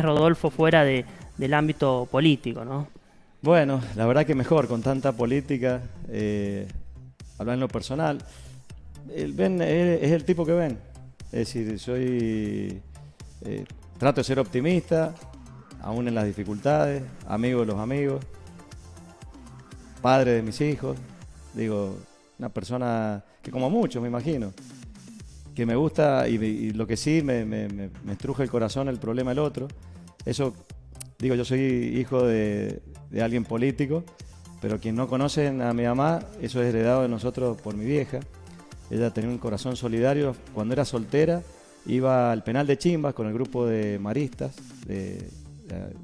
Rodolfo fuera de, del ámbito político, ¿no? Bueno, la verdad que mejor, con tanta política, eh, hablar en lo personal. El es el tipo que ven. Es decir, soy. eh, trato de ser optimista, aún en las dificultades, amigo de los amigos, padre de mis hijos. Digo, una persona que, como muchos, me imagino, que me gusta y, lo que sí me, me, me- me estruje el corazón el problema del otro. Eso, digo, yo soy hijo de, de alguien político, pero quien no conocen a mi mamá, eso es heredado de nosotros por mi vieja. Ella tenía un corazón solidario. Cuando era soltera, iba al penal de Chimbas con el grupo de maristas de,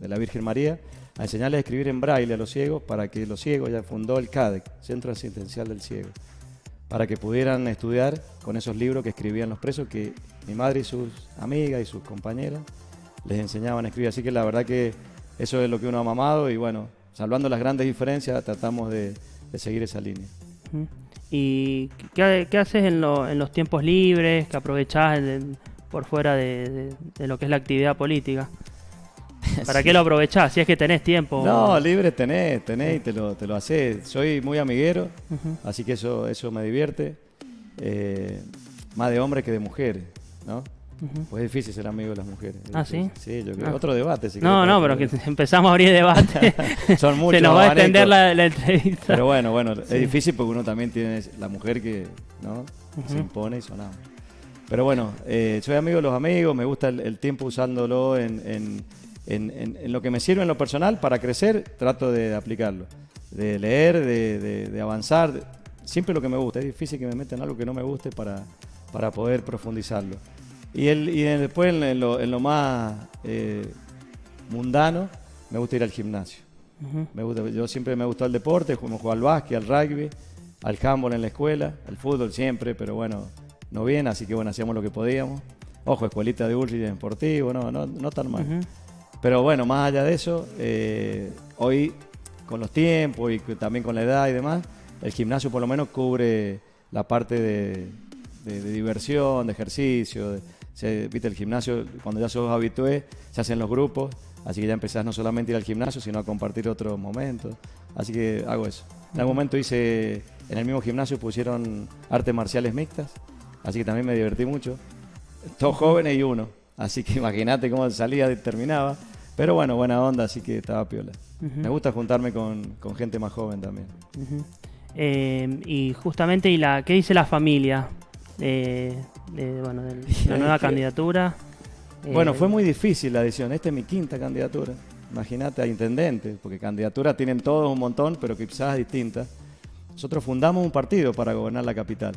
la Virgen María a enseñarles a escribir en braille a los ciegos para que los ciegos, ya fundó el CADEC, Centro Asistencial del Ciego, para que pudieran estudiar con esos libros que escribían los presos, que mi madre y sus amigas y sus compañeras les enseñaban a escribir. Así que la verdad que eso es lo que uno ha mamado y bueno, salvando las grandes diferencias, tratamos de, seguir esa línea. ¿Y qué, haces en, lo- en los tiempos libres que aprovechás por fuera de lo que es la actividad política? ¿Para qué lo aprovechás? Si es que tenés tiempo. No, libre tenés, tenés y te lo, te lo haces. Soy muy amiguero, así que eso, eso me divierte. Eh, más de hombres que de mujeres, ¿no? Pues es difícil ser amigo de las mujeres. es ¿Ah, sí? Sí, yo creo. Ah. Otro debate, si No, no, pero que- empezamos a abrir debate. Son muchos Se nos va a extender la, la entrevista. Pero bueno, bueno, Sí. es difícil porque uno también tiene la mujer que ¿no? se Ujú. impone y sonamos. Pero bueno, eh, soy amigo de los amigos, me gusta el, el tiempo usándolo en, en- en- en- en lo que me sirve en lo personal para crecer, trato de aplicarlo. De leer, de, de- de avanzar, siempre lo que me gusta. Es difícil que me metan algo que no me guste para, para poder profundizarlo. Y, el, y después en, lo, en lo más eh, mundano, me gusta ir al gimnasio. Ujú. Me gusta, yo siempre me gustó el deporte, jugado al básquet, al rugby, al handball en la escuela, al fútbol siempre, pero bueno, no bien, así que bueno, hacíamos lo que podíamos. Ojo, escuelita de Ulrich deportivo, no, no, no tan mal. Ujú. Pero bueno, más allá de eso, eh, hoy con los tiempos y también con la edad y demás, el gimnasio por lo menos cubre la parte de, diversión, de ejercicio. se- Viste, el gimnasio, cuando ya sos habitué, se hacen los grupos, así que ya empezás no solamente a ir al gimnasio, sino a compartir otros momentos. Así que hago eso. En algún momento hice, en el mismo gimnasio pusieron artes marciales mixtas, así que también me divertí mucho. Todos jóvenes y uno. Así que imagínate cómo salía y terminaba. Pero bueno, buena onda, así que estaba piola. Me gusta juntarme con, con gente más joven también. Eh, y justamente, ¿y la, qué dice la familia de, de, bueno, de la nueva candidatura? Bueno, Eh, fue muy difícil la decisión. Esta es mi quinta candidatura. Imagínate a intendente, porque candidaturas tienen todos un montón, pero quizás distintas. Nosotros fundamos un partido para gobernar la capital.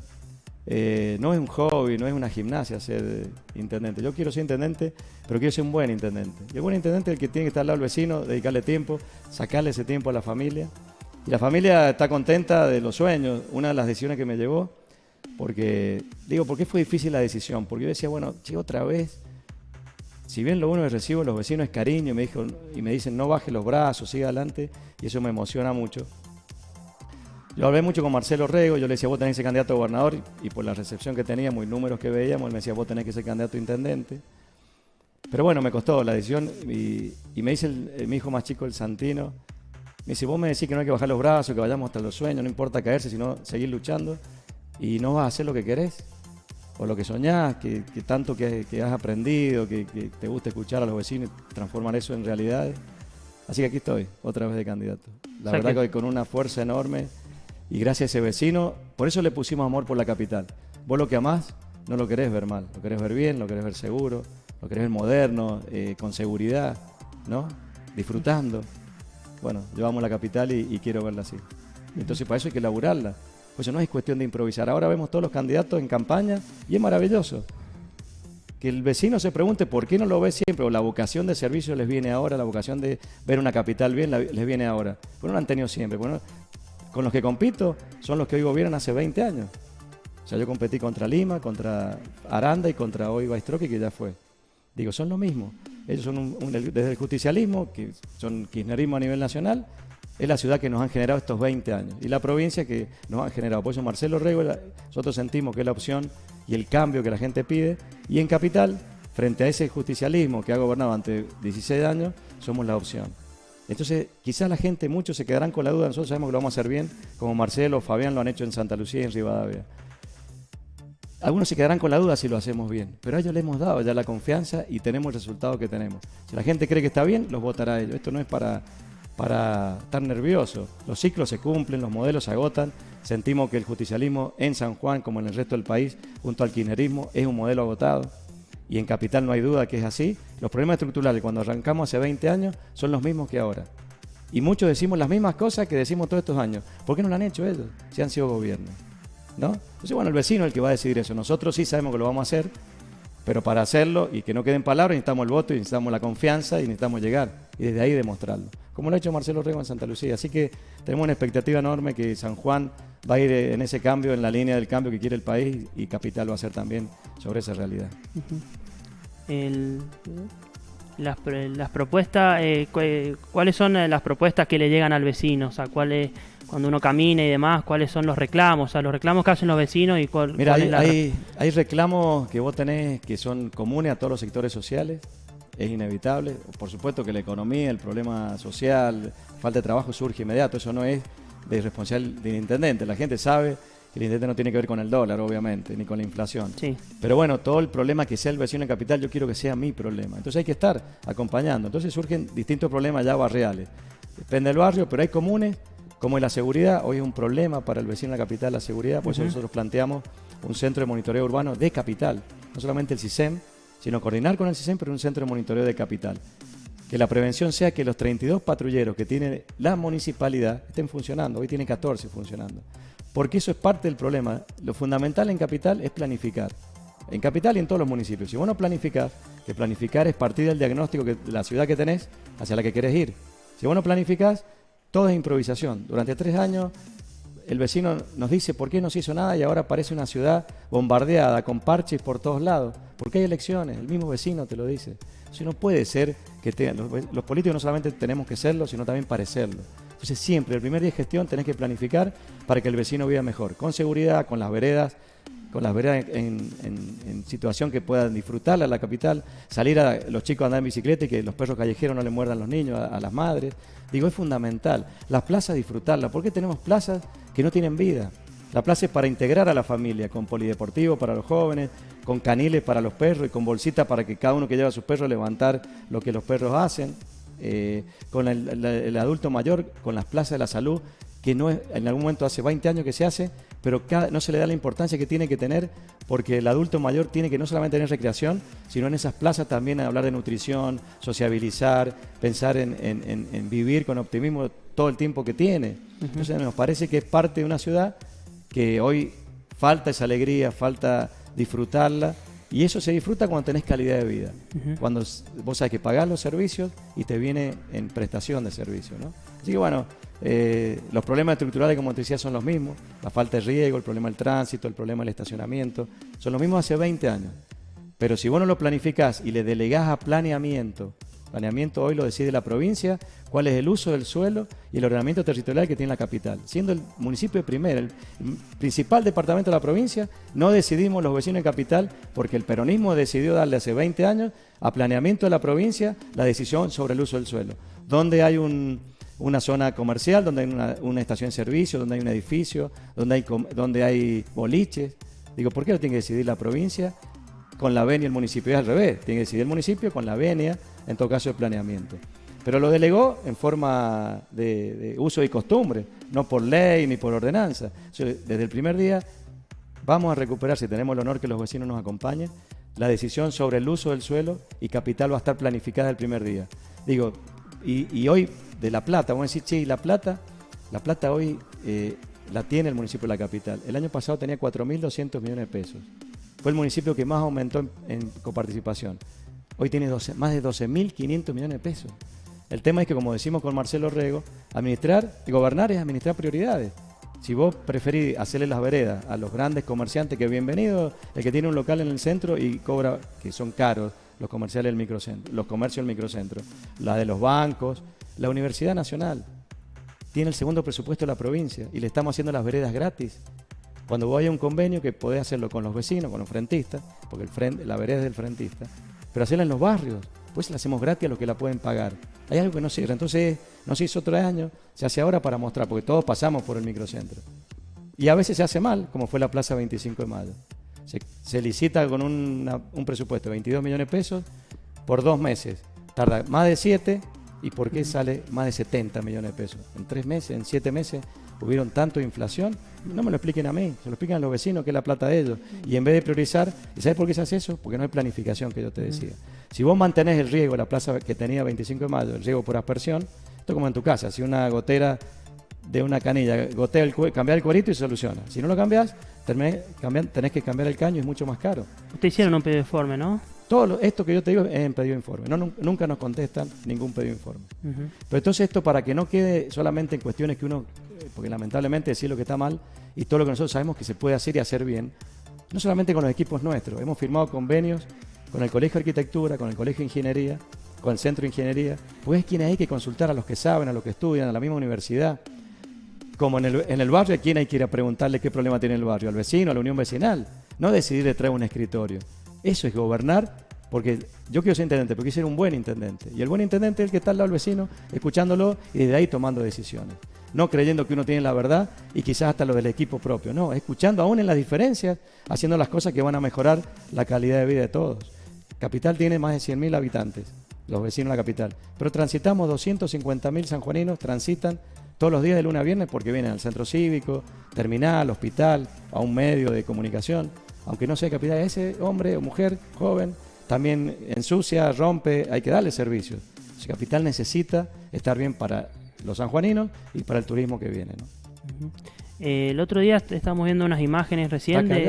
Eh, no es un hobby, no es una gimnasia ser intendente. Yo quiero ser intendente, pero quiero ser un buen intendente. Y el buen intendente es el que tiene que estar al lado del vecino, dedicarle tiempo, sacarle ese tiempo a la familia. Y la familia está contenta de los sueños. Una de las decisiones que me llevó, porque, digo, ¿por qué fue difícil la decisión? Porque yo decía, bueno, che, otra vez, si bien lo uno que recibo los vecinos es cariño me, dijo, y me dicen no baje los brazos, siga adelante, y eso me emociona mucho. Yo hablé mucho con Marcelo Rego, yo le decía, vos tenés que ser candidato a gobernador, y por la recepción que teníamos y números que veíamos, él me decía, vos tenés que ser candidato a intendente. Pero bueno, me costó la decisión, y, y me dice el- el- mi hijo más chico, el Santino, me dice, vos me decís que no hay que bajar los brazos, que vayamos hasta los sueños, no importa caerse, sino seguir luchando, y no vas a hacer lo que querés, o lo que soñás, que, que tanto que, que has aprendido, que, que te gusta escuchar a los vecinos y transformar eso en realidades. Así que aquí estoy, otra vez de candidato. La O sea verdad que- que hoy con una fuerza enorme y gracias a ese vecino, por eso le pusimos amor por la capital. Vos lo que amás no lo querés ver mal, lo querés ver bien, lo querés ver seguro, lo querés ver moderno, eh, con seguridad, ¿no? Disfrutando. Bueno, amo la capital y, quiero verla así. Entonces para eso hay que laburarla. Pues no es cuestión de improvisar. Ahora vemos todos los candidatos en campaña y es maravilloso. Que el vecino se pregunte por qué no lo ve siempre, o la vocación de servicio les viene ahora, la vocación de ver una capital bien les viene ahora. Pues no la han tenido siempre. Bueno, con los que compito son los que hoy gobiernan hace 20 años. O sea, yo competí contra Lima, contra Aranda y contra hoy Baistroque, que ya fue. Digo, son lo mismo. Ellos son un- desde el justicialismo, que son kirchnerismo a nivel nacional, es la ciudad que nos han generado estos 20 años. Y la provincia que nos han generado. Por eso Marcelo Rego, nosotros sentimos que es la opción y el cambio que la gente pide. Y en Capital, frente a ese justicialismo que ha gobernado ante 16 años, somos la opción. Entonces, quizás la gente, muchos se quedarán con la duda, nosotros sabemos que lo vamos a hacer bien, como Marcelo Fabián lo han hecho en Santa Lucía y en Rivadavia. Algunos se quedarán con la duda si lo hacemos bien, pero a ellos les hemos dado ya la confianza y tenemos el resultado que tenemos. Si la gente cree que está bien, los votará ellos. Esto no es para, para estar nervioso. Los ciclos se cumplen, los modelos se agotan. Sentimos que el justicialismo en San Juan, como en el resto del país, junto al kirchnerismo, es un modelo agotado. Y en Capital no hay duda que es así. Los problemas estructurales cuando arrancamos hace 20 años son los mismos que ahora. Y muchos decimos las mismas cosas que decimos todos estos años. ¿Por qué no lo han hecho ellos si han sido gobierno? ¿no? Entonces, bueno, el vecino es el que va a decidir eso. Nosotros sí sabemos que lo vamos a hacer, pero para hacerlo y que no queden palabras necesitamos el voto y necesitamos la confianza y necesitamos llegar y desde ahí demostrarlo. Como lo ha hecho Marcelo Rego en Santa Lucía. Así que tenemos una expectativa enorme que San Juan va a ir en ese cambio, en la línea del cambio que quiere el país y Capital va a ser también sobre esa realidad. Las, las, propuestas, eh, ¿cuáles son eh, las propuestas que le llegan al vecino? O sea, ¿cuáles cuando uno camina y demás, cuáles son los reclamos, o sea, los reclamos que hacen los vecinos y cuál, Mira, hay, hay, reclamos que vos tenés que son comunes a todos los sectores sociales, es inevitable. Por supuesto que la economía, el problema social, falta de trabajo surge inmediato, eso no es de responsabilidad del intendente, la gente sabe el intendente no tiene que ver con el dólar, obviamente, ni con la inflación. Sí. Pero bueno, todo el problema que sea el vecino en capital, yo quiero que sea mi problema. Entonces hay que estar acompañando. Entonces surgen distintos problemas ya barriales. Depende del barrio, pero hay comunes como es la seguridad, hoy es un problema para el vecino de la capital la seguridad, por eso nosotros planteamos un centro de monitoreo urbano de capital, no solamente el CISEM, sino coordinar con el CISEM, pero un centro de monitoreo de capital. Que la prevención sea que los 32 patrulleros que tiene la municipalidad estén funcionando, hoy tiene 14 funcionando. Porque eso es parte del problema. Lo fundamental en capital es planificar. En capital y en todos los municipios. Si vos no planificás, que planificar es partir del diagnóstico de la ciudad que tenés hacia la que querés ir. Si vos no planificás, todo es improvisación. Durante tres años el vecino nos dice por qué no se hizo nada y ahora parece una ciudad bombardeada con parches por todos lados. Porque hay elecciones, el mismo vecino te lo dice. Si no puede ser que los, políticos no solamente tenemos que serlo, sino también parecerlo. Entonces siempre, el primer día de gestión tenés que planificar para que el vecino viva mejor, con seguridad, con las veredas, con las veredas en, situación que puedan disfrutarla la capital, salir a los chicos a andar en bicicleta y que los perros callejeros no le muerdan los niños, a las madres. Digo, es fundamental. Las plazas disfrutarlas. ¿Por qué tenemos plazas que no tienen vida? La plaza es para integrar a la familia, con polideportivo para los jóvenes, con caniles para los perros y con bolsitas para que cada uno que lleva a sus perros levantar lo que los perros hacen. Eh, con el, adulto mayor, con las plazas de la salud, que no es, en algún momento hace 20 años que se hace, pero no se le da la importancia que tiene que tener porque el adulto mayor tiene que no solamente tener recreación, sino en esas plazas también hablar de nutrición, sociabilizar, pensar en, vivir con optimismo todo el tiempo que tiene. Entonces nos parece que es parte de una ciudad que hoy falta esa alegría, falta disfrutarla. Y eso se disfruta cuando tenés calidad de vida. Cuando vos sabés que pagás los servicios y te viene en prestación de servicios. ¿no? Así que bueno, eh, los problemas estructurales, como te decía, son los mismos. La falta de riego, el problema del tránsito, el problema del estacionamiento. Son los mismos hace 20 años. Pero si vos no lo planificás y le delegás a planeamiento, planeamiento hoy lo decide la provincia, cuál es el uso del suelo y el ordenamiento territorial que tiene la capital. Siendo el municipio primero, el principal departamento de la provincia, no decidimos los vecinos de capital porque el peronismo decidió darle hace 20 años a planeamiento de la provincia la decisión sobre el uso del suelo. Donde hay un, una zona comercial, donde hay una, estación de servicio, donde hay un edificio, donde hay, donde hay boliches. Digo, ¿por qué lo tiene que decidir la provincia con la venia el municipio? Es al revés, tiene que decidir el municipio con la venia, en todo caso de planeamiento. Pero lo delegó en forma de, uso y costumbre, no por ley ni por ordenanza. Desde el primer día vamos a recuperar, si tenemos el honor que los vecinos nos acompañen, la decisión sobre el uso del suelo y capital va a estar planificada el primer día. Digo, y hoy de La Plata. Vamos a decir, ¿y La Plata? La Plata hoy eh, la tiene el municipio de la capital. El año pasado tenía 4.200 millones de pesos. Fue el municipio que más aumentó en, coparticipación. Hoy tiene más de 12.500 millones de pesos. El tema es que, como decimos con Marcelo Rego, administrar, gobernar es administrar prioridades. Si vos preferís hacerle las veredas a los grandes comerciantes, que bienvenido, el que tiene un local en el centro y cobra, que son caros, los comerciales del microcentro, los comercios del microcentro, la de los bancos, la Universidad Nacional tiene el segundo presupuesto de la provincia y le estamos haciendo las veredas gratis. Cuando vos a un convenio que podés hacerlo con los vecinos, con los frentistas, porque el la vereda es del frentista, pero hacerla en los barrios. Pues la hacemos gratis a los que la pueden pagar. Hay algo que no cierra. Entonces, no se hizo otro año, se hace ahora para mostrar, porque todos pasamos por el microcentro. Y a veces se hace mal, como fue la Plaza 25 de Mayo. Se, licita con un presupuesto de 22 millones de pesos por dos meses. Tarda más de siete ¿Y por qué sale más de 70 millones de pesos? En tres meses, en siete meses, hubieron tanto inflación. No me lo expliquen a mí, se lo explican a los vecinos, que es la plata de ellos. Y en vez de priorizar, ¿y sabes por qué se hace eso? Porque no hay planificación, que yo te decía. Si vos mantenés el riego, la plaza que tenía 25 de mayo, el riego por aspersión, esto como en tu casa, si una gotera de una canilla, gotea el, cambiar el cuerito y soluciona. Si no lo cambias, tenés, tenés que cambiar el caño y es mucho más caro. Ustedes hicieron un informe, ¿no? Todo esto que yo te digo es en pedido de informe. No, nunca nos contestan ningún pedido de informe. Pero entonces esto para que no quede solamente en cuestiones que uno, eh, porque lamentablemente decir lo que está mal y todo lo que nosotros sabemos que se puede hacer y hacer bien, no solamente con los equipos nuestros, hemos firmado convenios con el Colegio de Arquitectura, con el Colegio de Ingeniería, con el Centro de Ingeniería, pues es quien hay que consultar a los que saben, a los que estudian, a la misma universidad. Como en el, en el barrio, ¿a quién hay que ir a preguntarle qué problema tiene el barrio? Al vecino, a la unión vecinal. No decidir de traer un escritorio. Eso es gobernar, porque yo quiero ser intendente, porque quiero ser un buen intendente. Y el buen intendente es el que está al lado del vecino, escuchándolo y desde ahí tomando decisiones. No creyendo que uno tiene la verdad y quizás hasta lo del equipo propio. No, escuchando aún en las diferencias, haciendo las cosas que van a mejorar la calidad de vida de todos. Capital tiene más de 100.000 habitantes, los vecinos de la capital. Pero transitamos 250.000 sanjuaninos, transitan todos los días de lunes a viernes porque vienen al centro cívico, terminal, hospital, a un medio de comunicación aunque no sea capital, ese hombre o mujer joven también ensucia, rompe, hay que darle servicios. Ese capital necesita estar bien para los sanjuaninos y para el turismo que viene. Eh, el otro día estamos viendo unas imágenes recientes.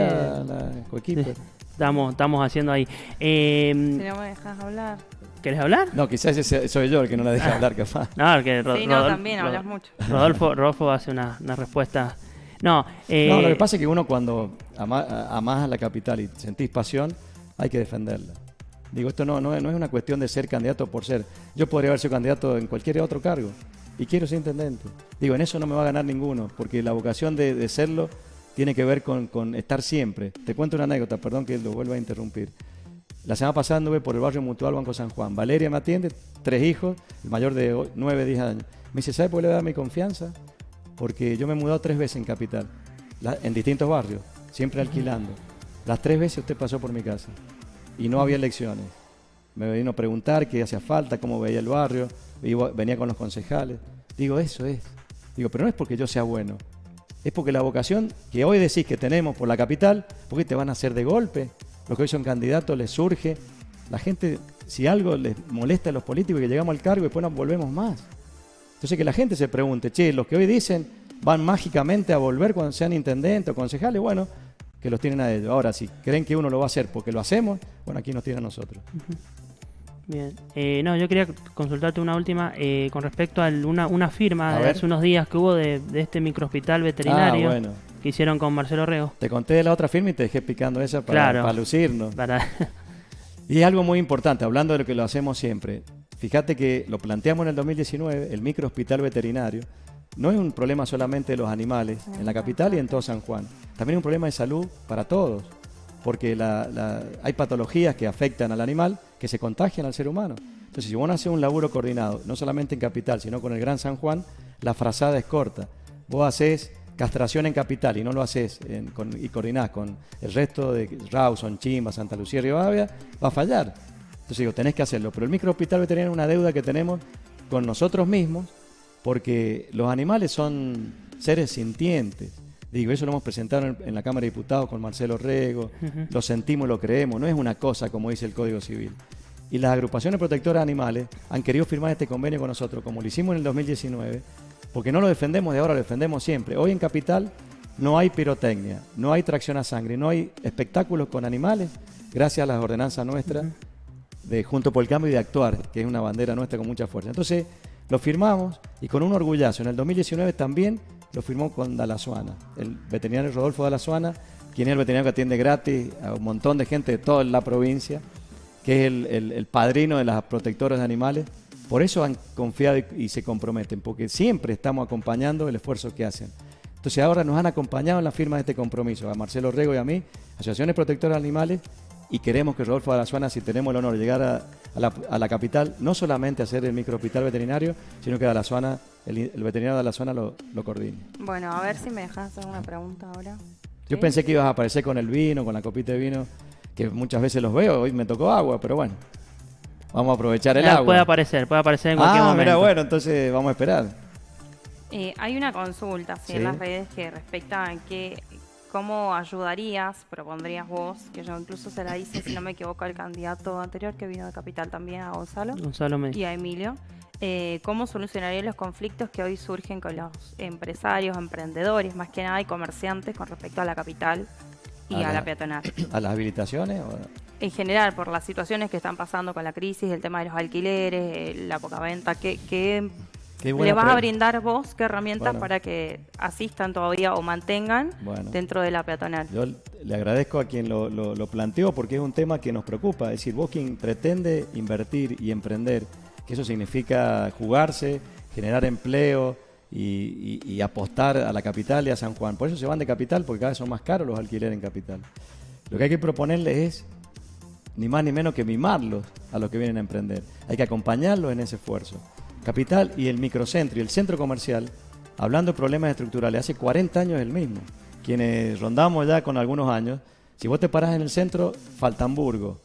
estamos, estamos haciendo ahí. Eh, no me dejas hablar. ¿Querés hablar? No, quizás soy yo el que no la deja ah. hablar, capaz. No, porque sí, no, también hablas mucho. Rodolfo, Rodolfo hace una, una respuesta no, eh, no, lo que pasa es que uno cuando amás a la capital y sentís pasión, hay que defenderla. Digo, esto no, no, es una cuestión de ser candidato por ser. Yo podría haber sido candidato en cualquier otro cargo y quiero ser intendente. Digo, en eso no me va a ganar ninguno, porque la vocación de, serlo tiene que ver con, con, estar siempre. Te cuento una anécdota, perdón que lo vuelva a interrumpir. La semana pasada anduve por el barrio Mutual Banco San Juan. Valeria me atiende, tres hijos, el mayor de 9, 10 años. Me dice, ¿sabe por qué le da mi confianza? porque yo me he mudado tres veces en Capital, en distintos barrios, siempre alquilando. Las tres veces usted pasó por mi casa y no había elecciones. Me vino a preguntar qué hacía falta, cómo veía el barrio, venía con los concejales. Digo, eso es. Digo, pero no es porque yo sea bueno, es porque la vocación que hoy decís que tenemos por la capital, porque te van a hacer de golpe, los que hoy son candidatos les surge. La gente, si algo les molesta a los políticos, que llegamos al cargo y después nos volvemos más. Entonces que la gente se pregunte, che, los que hoy dicen van mágicamente a volver cuando sean intendentes o concejales, bueno, que los tienen a ellos. Ahora, si creen que uno lo va a hacer porque lo hacemos, bueno, aquí nos tienen a nosotros. Bien, eh, no, yo quería consultarte una última eh, con respecto a una, una firma de hace unos días que hubo de, este microhospital veterinario ah, que hicieron con Marcelo Rego. Te conté de la otra firma y te dejé picando esa para, para lucirnos. y es algo muy importante, hablando de lo que lo hacemos siempre. Fíjate que lo planteamos en el 2019, el microhospital veterinario, no es un problema solamente de los animales en la capital y en todo San Juan, también es un problema de salud para todos, porque hay patologías que afectan al animal que se contagian al ser humano. Entonces, si vos no haces un laburo coordinado, no solamente en capital, sino con el Gran San Juan, la frazada es corta. Vos haces castración en capital y no lo haces y coordinás con el resto de Rawson, Chimba, Santa Lucía y Rivadavia, va a fallar. Entonces digo, tenés que hacerlo. Pero el microhospital veterinario es una deuda que tenemos con nosotros mismos porque los animales son seres sintientes. Digo, eso lo hemos presentado en, la Cámara de Diputados con Marcelo Rego, lo sentimos, lo creemos, no es una cosa como dice el Código Civil. Y las agrupaciones protectoras de animales han querido firmar este convenio con nosotros, como lo hicimos en el 2019, porque no lo defendemos de ahora, lo defendemos siempre. Hoy en Capital no hay pirotecnia, no hay tracción a sangre, no hay espectáculos con animales, gracias a las ordenanzas nuestras de Junto por el Cambio y de Actuar, que es una bandera nuestra con mucha fuerza. Entonces, lo firmamos y con un orgullazo. En el 2019 también lo firmó con Dalazuana, el veterinario Rodolfo Dalazuana, quien es el veterinario que atiende gratis a un montón de gente de toda la provincia, que es el, padrino de las protectoras de animales. Por eso han confiado y, se comprometen, porque siempre estamos acompañando el esfuerzo que hacen. Entonces ahora nos han acompañado en la firma de este compromiso, a Marcelo Rego y a mí, Asociaciones Protectoras de Animales, y queremos que Rodolfo Alazuana, si tenemos el honor de llegar a, la, capital, no solamente hacer el microhospital veterinario, sino que Alazuana, el, el veterinario de Alazuana lo, lo coordine. Bueno, a ver si me dejas hacer una pregunta ahora. Yo pensé que ibas a aparecer con el vino, con la copita de vino, que muchas veces los veo, hoy me tocó agua, pero bueno. Vamos a aprovechar el agua. Puede aparecer, puede aparecer en cualquier ah, Mira, bueno, entonces vamos a esperar. Eh, hay una consulta en las redes que respecta a que ¿Cómo ayudarías, propondrías vos, que yo incluso se la hice, si no me equivoco, al candidato anterior que vino de Capital también, a Gonzalo, Gonzalo y a Emilio? Eh, ¿Cómo solucionarías los conflictos que hoy surgen con los empresarios, emprendedores, más que nada, y comerciantes con respecto a la capital y a, la, peatonal? ¿A las habilitaciones? En general, por las situaciones que están pasando con la crisis, el tema de los alquileres, eh, la poca venta, ¿qué, qué le vas a brindar vos qué herramientas para que asistan todavía o mantengan dentro de la peatonal. Yo le agradezco a quien lo, lo, planteó porque es un tema que nos preocupa. Es decir, vos quien pretende invertir y emprender, que eso significa jugarse, generar empleo y, apostar a la capital y a San Juan. Por eso se van de capital, porque cada vez son más caros los alquileres en capital. Lo que hay que proponerles es ni más ni menos que mimarlos a los que vienen a emprender. Hay que acompañarlos en ese esfuerzo. Capital y el microcentro y el centro comercial, hablando de problemas estructurales, hace 40 años el mismo. Quienes rondamos ya con algunos años, si vos te parás en el centro, Faltamburgo,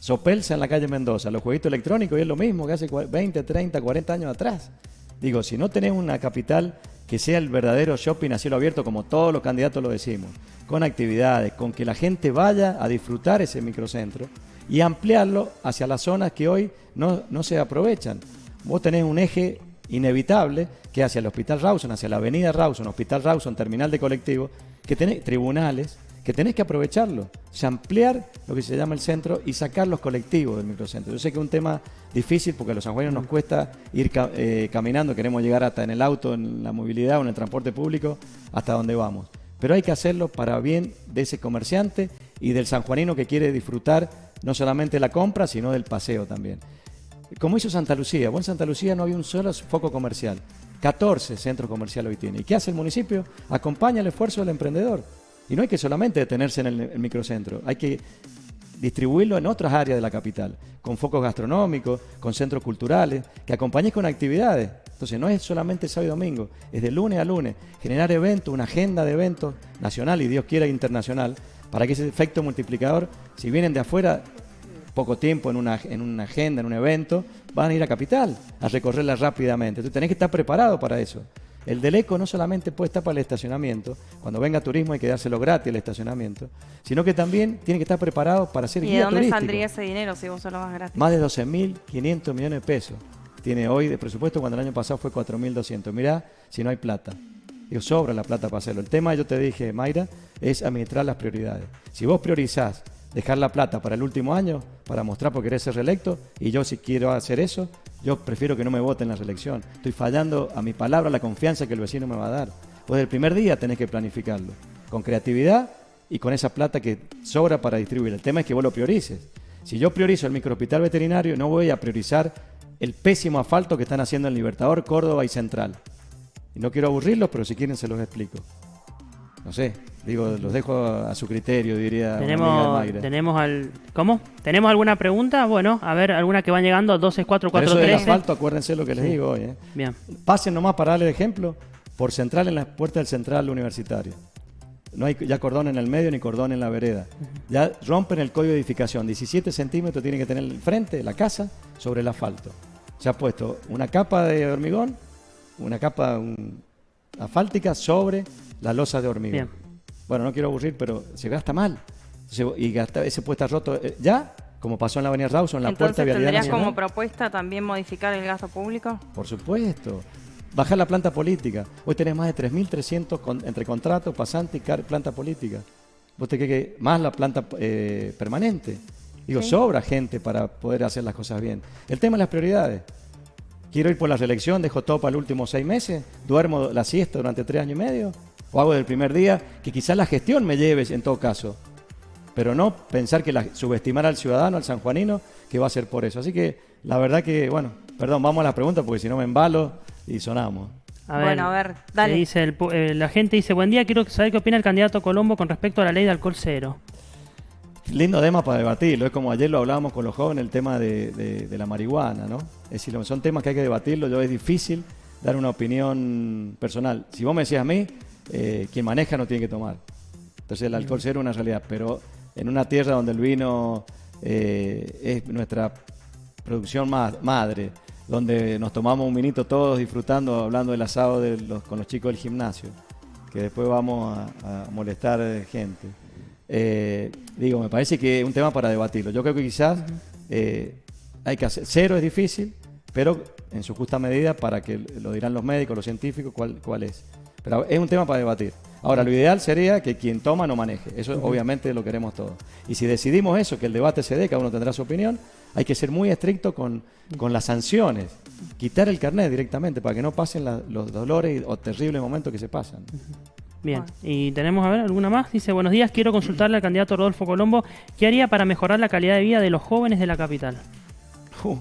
Sopelsa en la calle Mendoza, los jueguitos electrónicos es lo mismo que hace 20, 30, 40 años atrás. Digo, si no tenés una capital que sea el verdadero shopping a cielo abierto, como todos los candidatos lo decimos, con actividades, con que la gente vaya a disfrutar ese microcentro y ampliarlo hacia las zonas que hoy no, no se aprovechan vos tenés un eje inevitable que hacia el Hospital Rawson, hacia la Avenida Rawson, Hospital Rawson, terminal de colectivo, que tenés tribunales, que tenés que aprovecharlo, ampliar lo que se llama el centro y sacar los colectivos del microcentro. Yo sé que es un tema difícil porque a los sanjuaninos nos cuesta ir eh, caminando, queremos llegar hasta en el auto, en la movilidad o en el transporte público, hasta donde vamos. Pero hay que hacerlo para bien de ese comerciante y del sanjuanino que quiere disfrutar no solamente la compra, sino del paseo también como hizo Santa Lucía. Bueno, en Santa Lucía no había un solo foco comercial. 14 centros comerciales hoy tiene. ¿Y qué hace el municipio? Acompaña el esfuerzo del emprendedor. Y no hay que solamente detenerse en el, microcentro, hay que distribuirlo en otras áreas de la capital, con focos gastronómicos, con centros culturales, que acompañes con actividades. Entonces no es solamente sábado y domingo, es de lunes a lunes, generar eventos, una agenda de eventos nacional y Dios quiera internacional, para que ese efecto multiplicador, si vienen de afuera, poco tiempo en una, en una agenda, en un evento, van a ir a Capital a recorrerla rápidamente. Entonces tenés que estar preparado para eso. El Deleco no solamente puede estar para el estacionamiento, cuando venga turismo hay que dárselo gratis el estacionamiento, sino que también tiene que estar preparado para ser guía turístico. ¿Y de dónde saldría ese dinero si vos solo vas gratis? Más de 12.500 millones de pesos tiene hoy de presupuesto cuando el año pasado fue 4.200. Mirá si no hay plata. Digo, sobra la plata para hacerlo. El tema, yo te dije, Mayra, es administrar las prioridades. Si vos priorizás dejar la plata para el último año, para mostrar por querer ser reelecto, y yo si quiero hacer eso, yo prefiero que no me voten en la reelección. Estoy fallando a mi palabra, la confianza que el vecino me va a dar. Pues el primer día tenés que planificarlo, con creatividad y con esa plata que sobra para distribuir. El tema es que vos lo priorices. Si yo priorizo el microhospital veterinario, no voy a priorizar el pésimo asfalto que están haciendo en Libertador, Córdoba y Central. Y no quiero aburrirlos, pero si quieren se los explico. No sé, Digo, los dejo a su criterio, diría. Tenemos, tenemos al, ¿cómo? ¿Tenemos alguna pregunta? Bueno, a ver, alguna que van llegando, 12, 4, 4, Eso del asfalto, acuérdense lo que les digo hoy. ¿eh? Bien. Pasen nomás para darle el ejemplo, por central en la puerta del central universitario. No hay ya cordón en el medio ni cordón en la vereda. Ya rompen el código de edificación. 17 centímetros tiene que tener el frente, la casa, sobre el asfalto. Se ha puesto una capa de hormigón, una capa asfáltica sobre la losa de hormigón. Bien. Bueno, no quiero aburrir, pero se gasta mal. y gasta, ese puesta roto eh, ya, como pasó en la Avenida Rawson, en la puerta de Vialidad ¿tendrías como propuesta también modificar el gasto público? Por supuesto. Bajar la planta política. Hoy tenés más de 3.300 entre contratos, pasantes y planta política. Vos te que más la planta eh, permanente. Digo, sobra gente para poder hacer las cosas bien. El tema de las prioridades. Quiero ir por la reelección, dejo todo para los últimos seis meses, duermo la siesta durante tres años y medio o hago del primer día, que quizás la gestión me lleve en todo caso. Pero no pensar que la, subestimar al ciudadano, al sanjuanino, que va a ser por eso. Así que la verdad que, bueno, perdón, vamos a las preguntas porque si no me embalo y sonamos. bueno, a ver, dale. Dice eh, la gente dice, buen día, quiero saber qué opina el candidato Colombo con respecto a la ley de alcohol cero. lindo tema para debatirlo. Es como ayer lo hablábamos con los jóvenes, el tema de, la marihuana, ¿no? Es decir, son temas que hay que debatirlo. Yo es difícil dar una opinión personal. Si vos me decías a mí, eh, quien maneja no tiene que tomar. Entonces el alcohol cero es una realidad, pero en una tierra donde el vino eh, es nuestra producción madre, donde nos tomamos un minuto todos disfrutando, hablando del asado con los chicos del gimnasio, que después vamos a, molestar gente. Eh, digo, me parece que es un tema para debatirlo. Yo creo que quizás hay que hacer, cero es difícil, pero en su justa medida para que lo dirán los médicos, los científicos, cuál, cuál es. Pero es un tema para debatir. Ahora, lo ideal sería que quien toma no maneje. Eso obviamente lo queremos todos. Y si decidimos eso, que el debate se dé, cada uno tendrá su opinión, hay que ser muy estricto con, las sanciones. Quitar el carnet directamente para que no pasen los dolores o terribles momentos que se pasan. Bien, y tenemos, a ver, alguna más. Dice, buenos días, quiero consultarle al candidato Rodolfo Colombo, ¿qué haría para mejorar la calidad de vida de los jóvenes de la capital? Uh,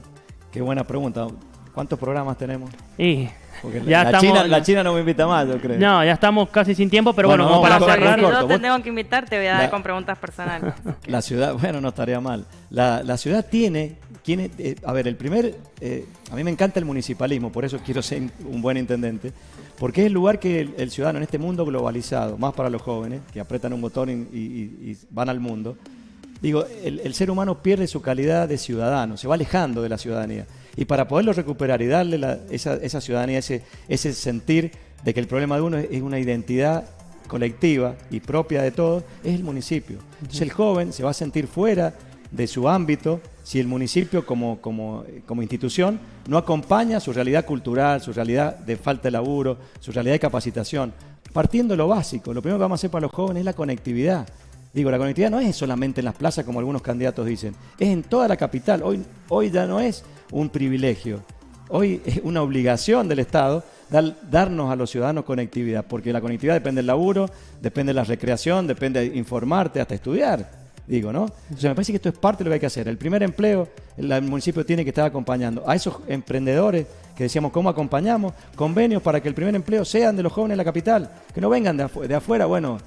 qué buena pregunta. ¿Cuántos programas tenemos? Y ya la, estamos, China, la China no me invita más, yo creo. No, ya estamos casi sin tiempo, pero bueno, para cerrar. Si yo te tengo que invitar, te voy a dar con preguntas personales. La ciudad, bueno, no estaría mal. La, ciudad tiene, tiene eh, a ver, el primer, eh, a mí me encanta el municipalismo, por eso quiero ser un buen intendente, porque es el lugar que el, ciudadano en este mundo globalizado, más para los jóvenes, que apretan un botón y, van al mundo, digo, el, el ser humano pierde su calidad de ciudadano, se va alejando de la ciudadanía. Y para poderlo recuperar y darle esa, esa, ciudadanía, ese, ese sentir de que el problema de uno es, una identidad colectiva y propia de todos, es el municipio. Entonces el joven se va a sentir fuera de su ámbito si el municipio como, como, como, institución no acompaña su realidad cultural, su realidad de falta de laburo, su realidad de capacitación. Partiendo de lo básico, lo primero que vamos a hacer para los jóvenes es la conectividad. Digo, la conectividad no es solamente en las plazas como algunos candidatos dicen, es en toda la capital. Hoy, hoy ya no es un privilegio. Hoy es una obligación del Estado darnos a los ciudadanos conectividad, porque la conectividad depende del laburo, depende de la recreación, depende de informarte, hasta estudiar digo, ¿no? Entonces me parece que esto es parte de lo que hay que hacer. El primer empleo, el, municipio tiene que estar acompañando a esos emprendedores que decíamos, ¿cómo acompañamos? Convenios para que el primer empleo sean de los jóvenes de la capital, que no vengan de, de afuera, bueno,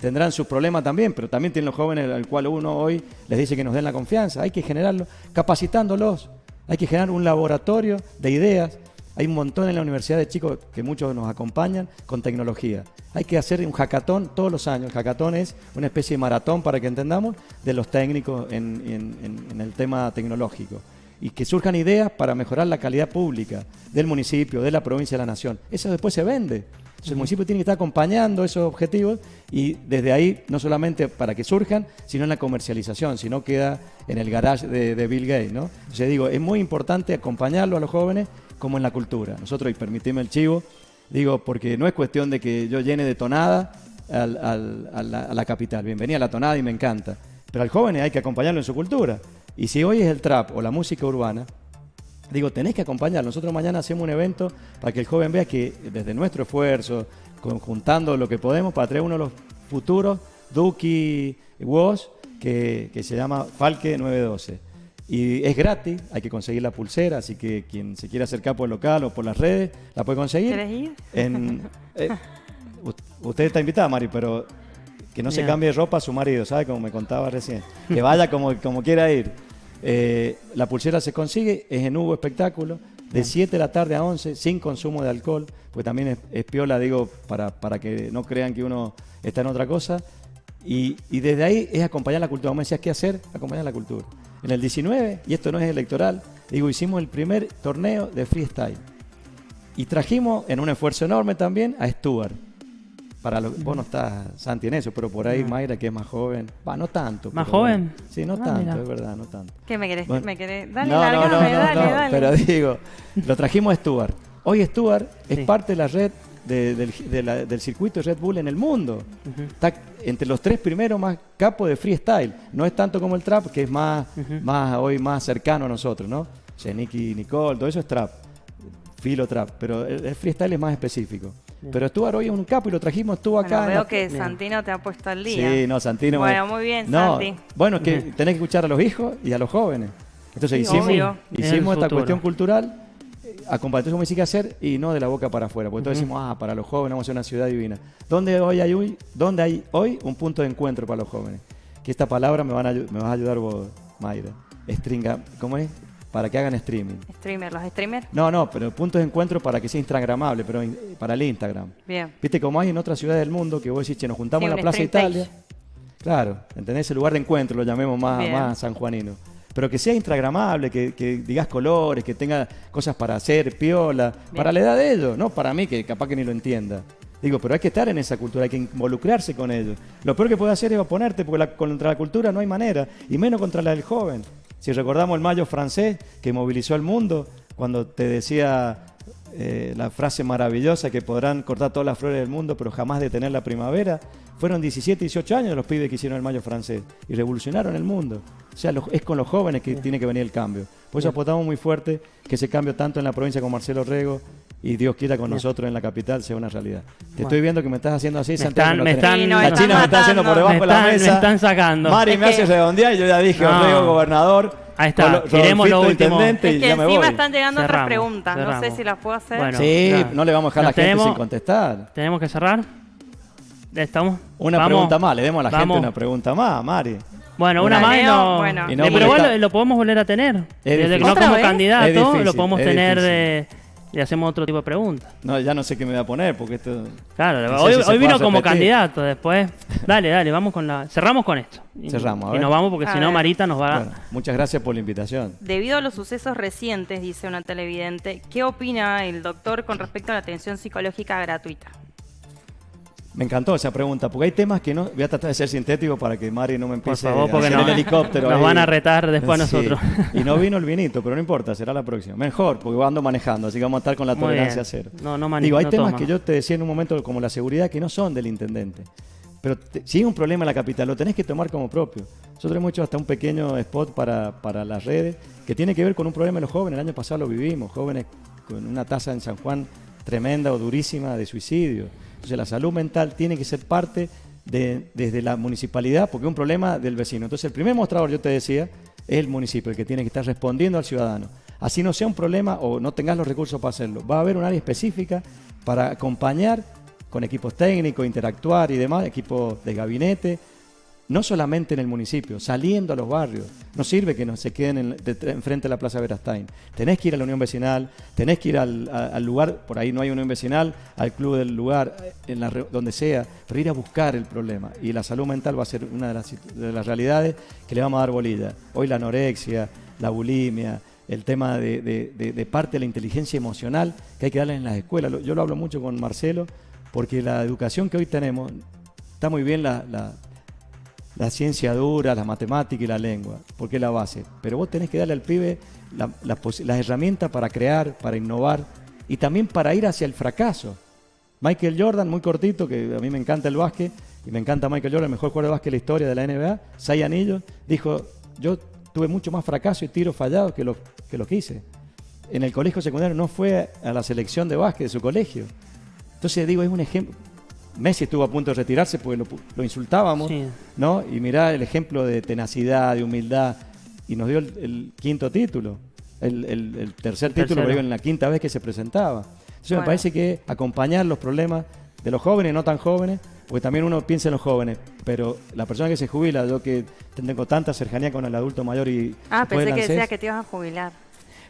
tendrán sus problemas también, pero también tienen los jóvenes al cual uno hoy les dice que nos den la confianza, hay que generarlo, capacitándolos. Hay que generar un laboratorio de ideas. Hay un montón en la universidad de chicos que muchos nos acompañan con tecnología. Hay que hacer un hackathon todos los años. El hackathon es una especie de maratón, para que entendamos, de los técnicos en, el tema tecnológico. Y que surjan ideas para mejorar la calidad pública del municipio, de la provincia, de la nación. Eso después se vende el municipio tiene que estar acompañando esos objetivos y desde ahí, no solamente para que surjan, sino en la comercialización, si no queda en el garage de, Bill Gates. ¿no? Entonces digo, es muy importante acompañarlo a los jóvenes como en la cultura. Nosotros, y permitime el chivo, digo, porque no es cuestión de que yo llene de tonada a, la, capital. Bienvenida a la tonada y me encanta. Pero al joven hay que acompañarlo en su cultura. Y si hoy es el trap o la música urbana, digo, tenés que acompañar. Nosotros mañana hacemos un evento para que el joven vea que desde nuestro esfuerzo, conjuntando lo que podemos para traer uno de los futuros Duki Woz, que, que se llama Falque 912. Y es gratis, hay que conseguir la pulsera, así que quien se quiera acercar por el local o por las redes, la puede conseguir. ¿Quieres ir? Eh, usted está invitada, Mari, pero que no se cambie de ropa a su marido, ¿sabe? Como me contaba recién. Que vaya como, como quiera ir. Eh, la pulsera se consigue, es en Hugo Espectáculo, de 7 de la tarde a 11, sin consumo de alcohol, pues también es, piola, digo, para, para, que no crean que uno está en otra cosa. Y, desde ahí es acompañar la cultura. Vamos me decías, ¿qué hacer? Acompañar la cultura. En el 19, y esto no es electoral, digo, hicimos el primer torneo de freestyle. Y trajimos, en un esfuerzo enorme también, a Stuart para lo, vos no estás, Santi, en eso, pero por ahí Mayra, que es más joven. Va, no tanto. ¿Más joven? sí, no ah, tanto, es verdad, no tanto. ¿Qué me querés? ¿Me querés? Dale, no, no, no, dale, Pero digo, lo trajimos a Stuart. Hoy Stuart es parte de la red del, circuito de Red Bull en el mundo. Está entre los tres primeros más capos de freestyle. No es tanto como el trap, que es más, más hoy más cercano a nosotros, ¿no? Nicky Nicole, todo eso es trap. Filo trap. Pero el freestyle es más específico. Pero estuvo hoy en un capo y lo trajimos, estuvo acá. veo que Santino te ha puesto al día. Sí, no, Santino. Bueno, muy bien, no, Santi. Bueno, es que tenés que escuchar a los hijos y a los jóvenes. Entonces hicimos, hicimos esta cuestión cultural, acompañamos como hay que hacer y no de la boca para afuera. Porque entonces decimos, ah, para los jóvenes vamos a ser una ciudad divina. ¿Dónde hoy hay hoy, dónde hay hoy un punto de encuentro para los jóvenes? que esta palabra me, van a, me vas a ayudar vos, Mayra. Stringa, ¿Cómo es? Para que hagan streaming. Streamer, los streamers. No, no, pero puntos de encuentro para que sea instagramable, pero para el Instagram. Bien. Viste como hay en otras ciudades del mundo que vos decís, che, nos juntamos en la Plaza Italia. Claro, ¿entendés? El lugar de encuentro, lo llamemos más, más sanjuanino. Pero que sea instagramable, que, digas colores, que tenga cosas para hacer, piola, para la edad de ellos, no para mí, que capaz que ni lo entienda. Digo, pero hay que estar en esa cultura, hay que involucrarse con ellos. Lo peor que puede hacer es oponerte, porque contra la cultura no hay manera, y menos contra la del joven. Si recordamos el mayo francés que movilizó al mundo, cuando te decía eh, la frase maravillosa que podrán cortar todas las flores del mundo, pero jamás detener la primavera, fueron 17, 18 años los pibes que hicieron el mayo francés y revolucionaron el mundo. O sea, es con los jóvenes que tiene que venir el cambio. Por eso apostamos muy fuerte que ese cambio tanto en la provincia como Marcelo Rego y Dios quiera con nosotros en la capital sea una realidad. Te estoy viendo que me estás haciendo así, Santiago. la China me está haciendo por debajo de la mesa. Me están sacando. Mari me hace redondear y yo ya dije, no. gobernador. Ahí está, queremos lo último. Es que ya encima me están llegando otras preguntas, no sé si las puedo hacer. sí, no le vamos a dejar a la gente sin contestar. ¿Tenemos que cerrar? ¿Estamos? Una pregunta más, le demos a la gente una pregunta más, Mari. Bueno, una, más y no, bueno. pero igual lo, podemos volver a tener. Desde que no como candidato, lo podemos tener de y hacemos otro tipo de preguntas. No, ya no sé qué me voy a poner porque esto. Claro, hoy, vino como candidato, después. Dale, dale, vamos con la. Cerramos con esto. Cerramos. Y nos vamos porque si no, Marita nos va a. muchas gracias por la invitación. Debido a los sucesos recientes, dice una televidente, ¿qué opina el doctor con respecto a la atención psicológica gratuita? Me encantó esa pregunta, porque hay temas que no. Voy a tratar de ser sintético para que Mari no me empiece a hacer el helicóptero. Nos van a retar después a nosotros. Y no vino el vinito, pero no importa, será la próxima. Mejor, porque ando manejando, así que vamos a estar con la tolerancia cero. No, no Digo, hay temas que yo te decía en un momento, como la seguridad, que no son del intendente. Pero si hay un problema en la capital, lo tenés que tomar como propio. Nosotros hemos hecho hasta un pequeño spot para, para las redes que tiene que ver con un problema de los jóvenes. El año pasado lo vivimos, jóvenes con una tasa en San Juan tremenda o durísima de suicidio entonces la salud mental tiene que ser parte de, desde la municipalidad porque es un problema del vecino. Entonces el primer mostrador, yo te decía, es el municipio, el que tiene que estar respondiendo al ciudadano. Así no sea un problema o no tengas los recursos para hacerlo. Va a haber un área específica para acompañar con equipos técnicos, interactuar y demás, equipos de gabinete, no solamente en el municipio, saliendo a los barrios. No sirve que no se queden en, enfrente de la Plaza Verastain. Tenés que ir a la Unión Vecinal, tenés que ir al, lugar, por ahí no hay Unión Vecinal, al club del lugar, en la, donde sea, pero ir a buscar el problema. Y la salud mental va a ser una de las, de realidades que le vamos a dar bolilla. Hoy la anorexia, la bulimia, el tema de, parte de la inteligencia emocional que hay que darle en las escuelas. Yo lo hablo mucho con Marcelo, porque la educación que hoy tenemos, está muy bien la ciencia dura, la matemática y la lengua, porque es la base. Pero vos tenés que darle al pibe las herramientas para crear, para innovar y también para ir hacia el fracaso. Michael Jordan, muy cortito, que a mí me encanta el básquet y me encanta Michael Jordan, el mejor jugador de básquet de la historia de la NBA, seis anillos, dijo, yo tuve mucho más fracaso y tiros fallados que lo que, lo que hice. En el colegio secundario no fue a la selección de básquet de su colegio. Entonces digo, es un ejemplo, Messi estuvo a punto de retirarse porque lo, insultábamos, ¿no? Y mirá el ejemplo de tenacidad, de humildad, y nos dio el, quinto título, el, tercer título, pero en la quinta vez que se presentaba. Entonces me parece que acompañar los problemas de los jóvenes, no tan jóvenes, porque también uno piensa en los jóvenes, pero la persona que se jubila, yo que tengo tanta cercanía con el adulto mayor y... Ah, pensé que decía que te ibas a jubilar.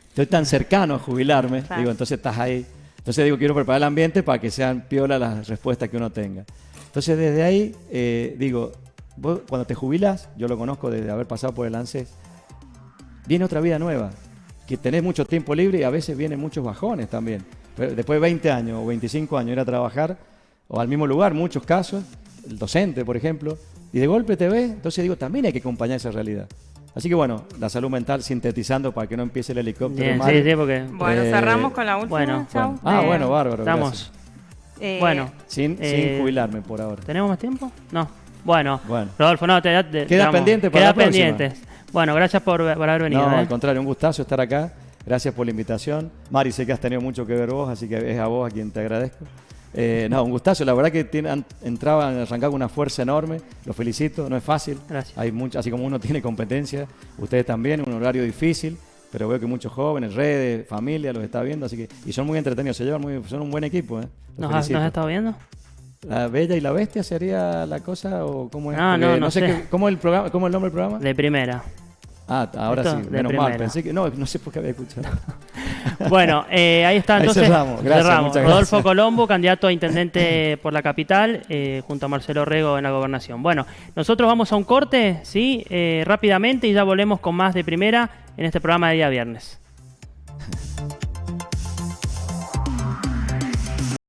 Estoy tan cercano a jubilarme, digo, entonces estás ahí entonces digo, quiero preparar el ambiente para que sean piola las respuestas que uno tenga. Entonces desde ahí eh, digo, vos, cuando te jubilas, yo lo conozco desde haber pasado por el ANSES, viene otra vida nueva, que tenés mucho tiempo libre y a veces vienen muchos bajones también. después de 20 años o 25 años ir a trabajar o al mismo lugar, muchos casos, el docente, por ejemplo, y de golpe te ve, entonces digo, también hay que acompañar esa realidad. Así que bueno, la salud mental sintetizando para que no empiece el helicóptero. sí, sí, porque... Bueno, eh, cerramos con la última. Bueno, Ah, bueno, bárbaro. Estamos. Eh, bueno. Sin, eh, jubilarme por ahora. ¿Tenemos más tiempo? No. Bueno, bueno. Rodolfo, no, te, te queda pendiente para queda pendiente. Bueno, gracias por, haber venido. No, al contrario, un gustazo estar acá. Gracias por la invitación. Mari, sé que has tenido mucho que ver vos, así que es a vos a quien te agradezco. Eh, no, un gustazo. La verdad que tienen, entraban, arrancar con una fuerza enorme. Los felicito, no es fácil. Gracias. Hay mucho, así como uno tiene competencia, ustedes también, un horario difícil, pero veo que muchos jóvenes, redes, familia los está viendo, así que y son muy entretenidos, se llevan muy, son un buen equipo. ¿eh? ¿Nos, has, estado viendo? ¿La Bella y la Bestia sería la cosa o cómo es? Ah, no, no, sé. ¿cómo, el programa, ¿Cómo el nombre del programa? De primera. Ah, ahora sí, menos mal. Pensé que no, no sé por qué había escuchado. bueno, eh, ahí está entonces. Ahí cerramos. Gracias, Rodolfo Colombo, candidato a intendente por la capital, eh, junto a Marcelo Rego en la gobernación. Bueno, nosotros vamos a un corte, sí, eh, rápidamente y ya volvemos con más de primera en este programa de día viernes.